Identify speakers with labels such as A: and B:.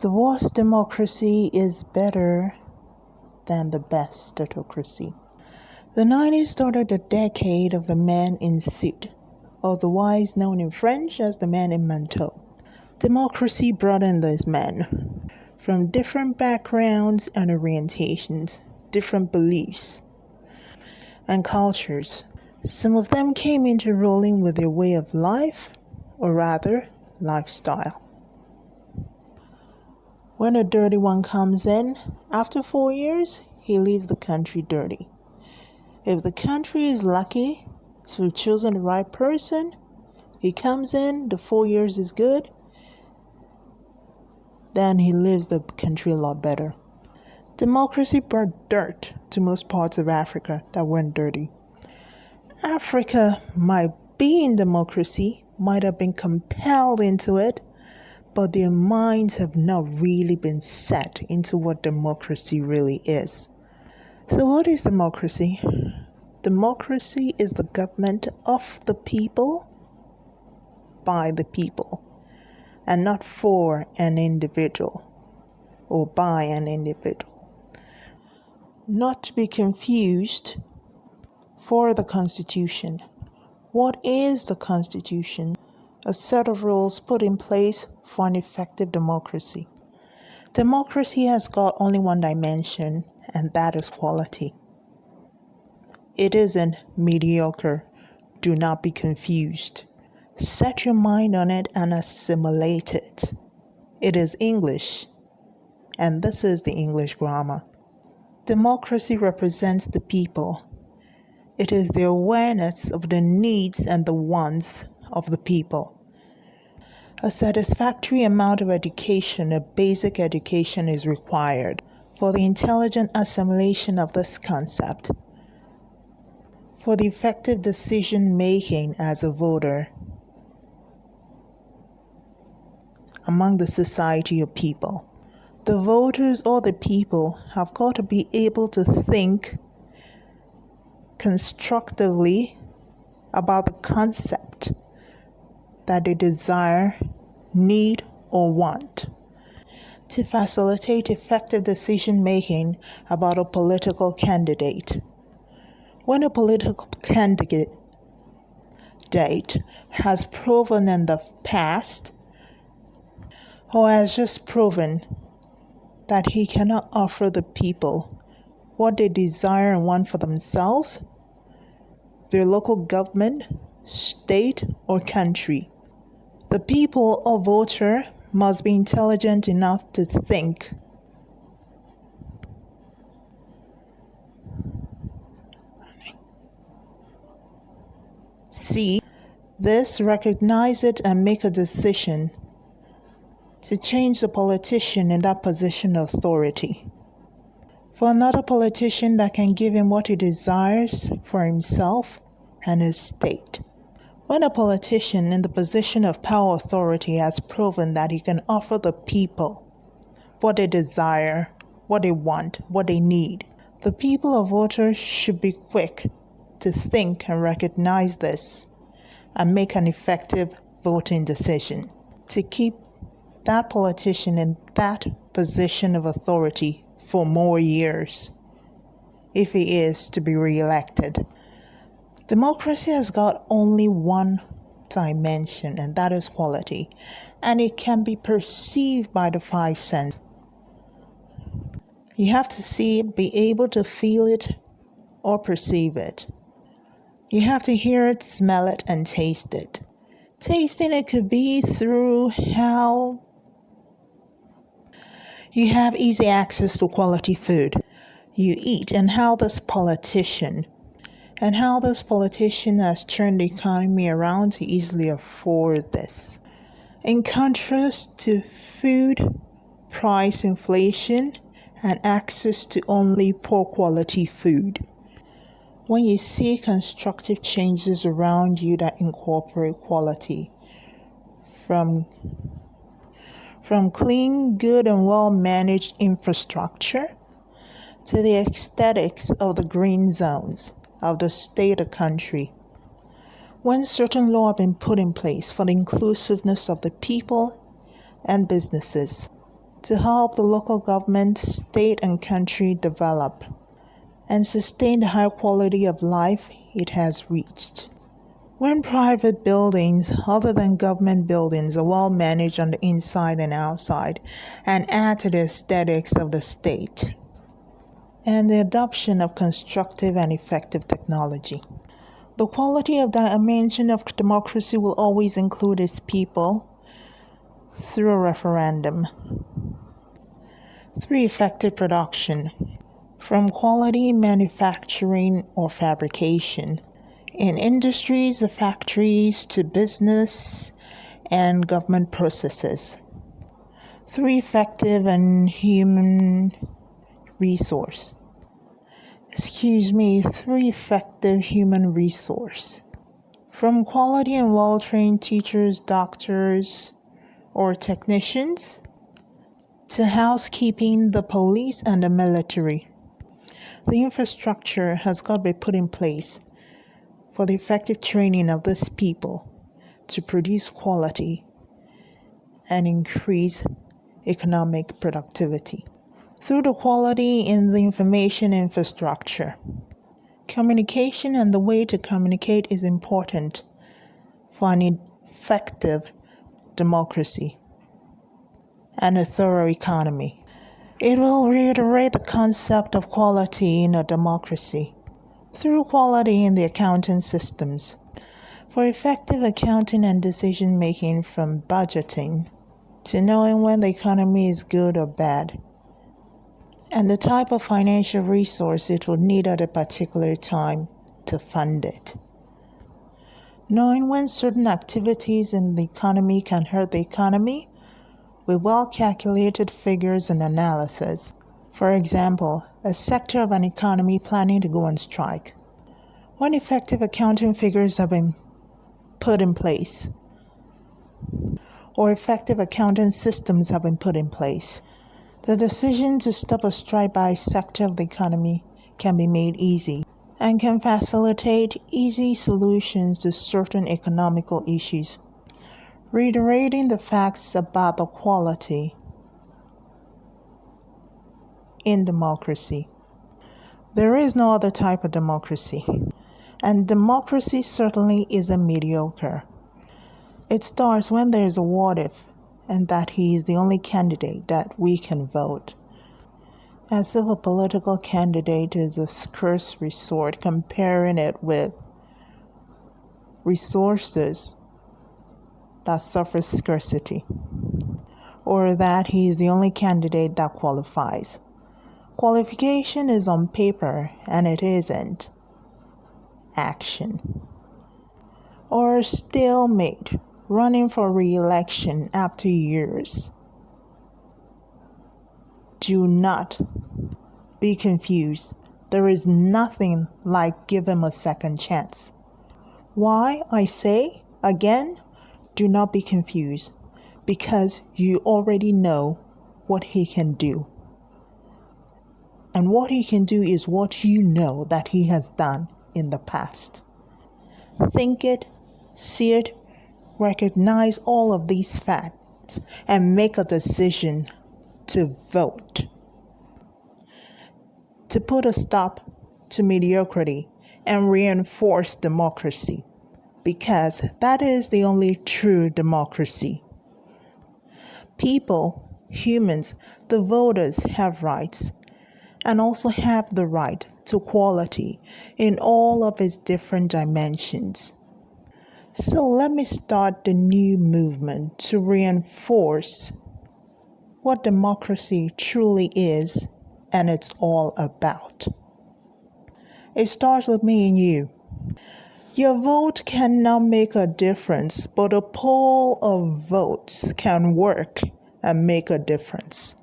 A: The worst democracy is better than the best autocracy. The 90s started the decade of the man in suit, otherwise known in French as the man in manteau. Democracy brought in these men from different backgrounds and orientations, different beliefs and cultures. Some of them came into ruling with their way of life, or rather, lifestyle. When a dirty one comes in, after four years, he leaves the country dirty. If the country is lucky to have chosen the right person, he comes in, the four years is good, then he leaves the country a lot better. Democracy brought dirt to most parts of Africa that weren't dirty. Africa might be in democracy, might have been compelled into it, but their minds have not really been set into what democracy really is. So, what is democracy? Democracy is the government of the people by the people and not for an individual or by an individual. Not to be confused for the Constitution. What is the Constitution? A set of rules put in place for an effective democracy. Democracy has got only one dimension, and that is quality. It isn't mediocre. Do not be confused. Set your mind on it and assimilate it. It is English, and this is the English grammar. Democracy represents the people. It is the awareness of the needs and the wants of the people. A satisfactory amount of education, a basic education, is required for the intelligent assimilation of this concept, for the effective decision making as a voter among the society of people. The voters or the people have got to be able to think constructively about the concept that they desire, need, or want to facilitate effective decision making about a political candidate. When a political candidate has proven in the past or has just proven that he cannot offer the people what they desire and want for themselves, their local government, state, or country, the people or voter must be intelligent enough to think. See this, recognize it, and make a decision to change the politician in that position of authority. For another politician that can give him what he desires for himself and his state. When a politician in the position of power authority has proven that he can offer the people what they desire, what they want, what they need, the people or voters should be quick to think and recognize this and make an effective voting decision to keep that politician in that position of authority for more years if he is to be re-elected. Democracy has got only one dimension, and that is quality, and it can be perceived by the five senses. You have to see be able to feel it, or perceive it. You have to hear it, smell it, and taste it. Tasting it could be through how you have easy access to quality food you eat, and how this politician and how this politician has turned the economy around to easily afford this. In contrast to food price inflation and access to only poor quality food. When you see constructive changes around you that incorporate quality, from from clean, good, and well managed infrastructure to the aesthetics of the green zones of the state or country. When certain law have been put in place for the inclusiveness of the people and businesses to help the local government, state, and country develop and sustain the high quality of life it has reached. When private buildings, other than government buildings, are well managed on the inside and outside and add to the aesthetics of the state, and the adoption of constructive and effective technology. The quality of dimension of democracy will always include its people through a referendum. 3. Effective production. From quality manufacturing or fabrication in industries, factories to business and government processes. Three effective and human resource. Excuse me, three effective human resource. From quality and well trained teachers, doctors, or technicians to housekeeping, the police, and the military. The infrastructure has got to be put in place for the effective training of these people to produce quality and increase economic productivity. Through the quality in the information infrastructure, communication and the way to communicate is important for an effective democracy and a thorough economy. It will reiterate the concept of quality in a democracy through quality in the accounting systems. For effective accounting and decision making from budgeting to knowing when the economy is good or bad, and the type of financial resource it would need at a particular time to fund it. Knowing when certain activities in the economy can hurt the economy with well calculated figures and analysis. For example, a sector of an economy planning to go on strike. When effective accounting figures have been put in place, or effective accounting systems have been put in place, the decision to stop a strike by a sector of the economy can be made easy and can facilitate easy solutions to certain economical issues. Reiterating the facts about the quality in democracy. There is no other type of democracy, and democracy certainly isn't mediocre. It starts when there is a what if, and that he is the only candidate that we can vote. As if a political candidate is a scarce resort, comparing it with resources that suffer scarcity, or that he is the only candidate that qualifies. Qualification is on paper and it isn't action. Or stalemate, running for re election after years. Do not be confused. There is nothing like give him a second chance. Why, I say again, do not be confused because you already know what he can do. And what he can do is what you know that he has done in the past. Think it, see it, recognize all of these facts, and make a decision to vote. To put a stop to mediocrity and reinforce democracy, because that is the only true democracy. People, humans, the voters have rights and also have the right to quality in all of its different dimensions. So let me start the new movement to reinforce what democracy truly is and it's all about. It starts with me and you. Your vote cannot make a difference, but a poll of votes can work and make a difference.